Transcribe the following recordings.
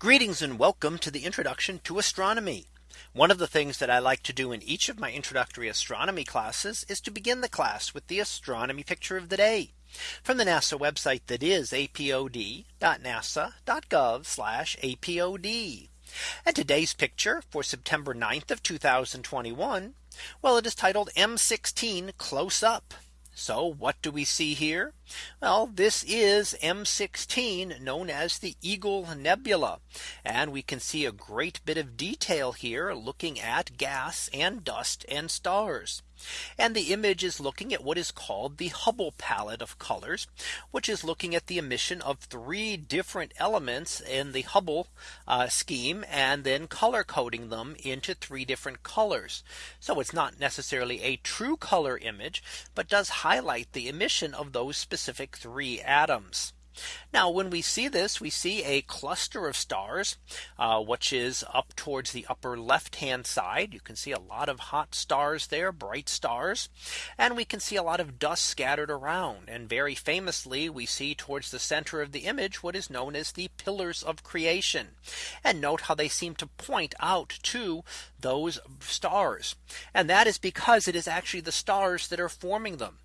Greetings and welcome to the introduction to astronomy. One of the things that I like to do in each of my introductory astronomy classes is to begin the class with the astronomy picture of the day from the NASA website that is apod.nasa.gov apod. And today's picture for September 9th of 2021. Well, it is titled M16 close up. So what do we see here? Well, this is M16 known as the Eagle Nebula. And we can see a great bit of detail here looking at gas and dust and stars. And the image is looking at what is called the Hubble palette of colors, which is looking at the emission of three different elements in the Hubble uh, scheme and then color coding them into three different colors. So it's not necessarily a true color image, but does highlight the emission of those specific three atoms. Now when we see this we see a cluster of stars uh, which is up towards the upper left hand side. You can see a lot of hot stars there bright stars and we can see a lot of dust scattered around and very famously we see towards the center of the image what is known as the pillars of creation and note how they seem to point out to those stars and that is because it is actually the stars that are forming them.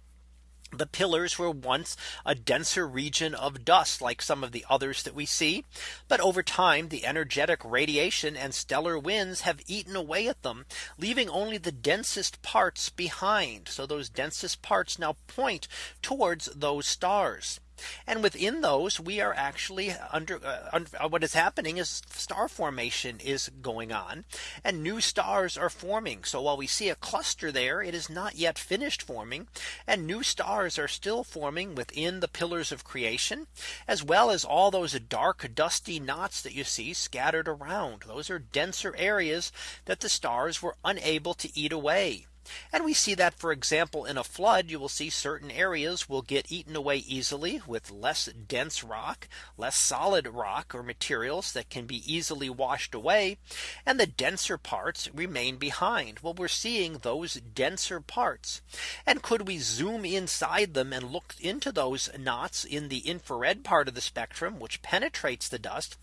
The pillars were once a denser region of dust like some of the others that we see. But over time the energetic radiation and stellar winds have eaten away at them, leaving only the densest parts behind. So those densest parts now point towards those stars. And within those we are actually under uh, uh, what is happening is star formation is going on and new stars are forming. So while we see a cluster there, it is not yet finished forming and new stars are still forming within the pillars of creation as well as all those dark dusty knots that you see scattered around. Those are denser areas that the stars were unable to eat away. And we see that, for example, in a flood, you will see certain areas will get eaten away easily with less dense rock, less solid rock or materials that can be easily washed away. And the denser parts remain behind. Well, we're seeing those denser parts. And could we zoom inside them and look into those knots in the infrared part of the spectrum, which penetrates the dust,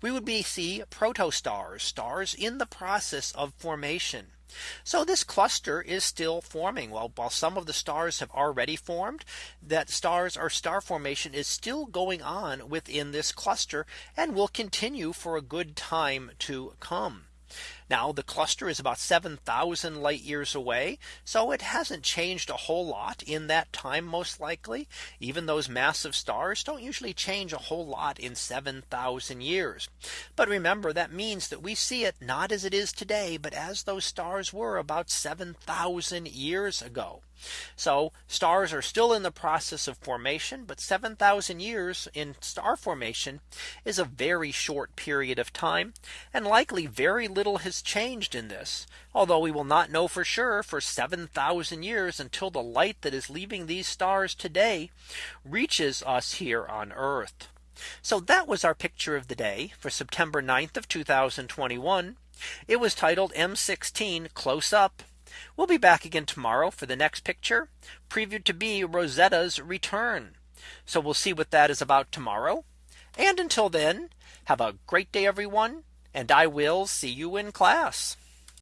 we would be see protostars, stars in the process of formation. So this cluster is still forming while while some of the stars have already formed that stars or star formation is still going on within this cluster and will continue for a good time to come. Now the cluster is about 7000 light years away. So it hasn't changed a whole lot in that time most likely. Even those massive stars don't usually change a whole lot in 7000 years. But remember that means that we see it not as it is today, but as those stars were about 7000 years ago. So stars are still in the process of formation, but 7000 years in star formation is a very short period of time. And likely very little changed in this. Although we will not know for sure for 7000 years until the light that is leaving these stars today reaches us here on Earth. So that was our picture of the day for September 9th of 2021. It was titled M16 close up. We'll be back again tomorrow for the next picture previewed to be Rosetta's return. So we'll see what that is about tomorrow. And until then, have a great day, everyone. And I will see you in class.